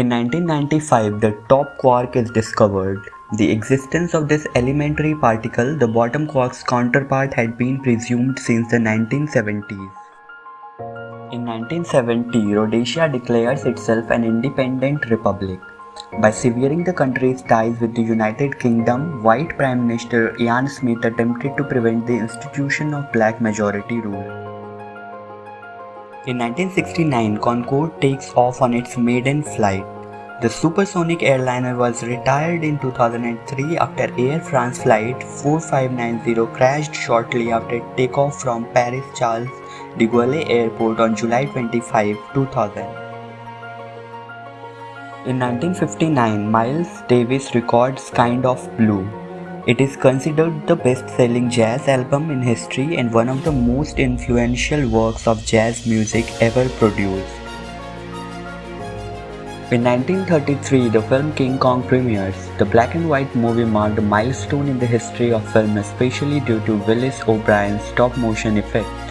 In 1995, the top quark is discovered. The existence of this elementary particle, the bottom quark's counterpart, had been presumed since the 1970s. In 1970, Rhodesia declares itself an independent republic. By severing the country's ties with the United Kingdom, white Prime Minister Ian Smith attempted to prevent the institution of black majority rule. In 1969, Concorde takes off on its maiden flight. The supersonic airliner was retired in 2003 after Air France flight 4590 crashed shortly after takeoff from Paris Charles de Gaulle Airport on July 25, 2000. In 1959, Miles Davis records Kind of Blue. It is considered the best-selling jazz album in history and one of the most influential works of jazz music ever produced. In 1933, the film King Kong premieres. The black and white movie marked a milestone in the history of film especially due to Willis O'Brien's stop-motion effects.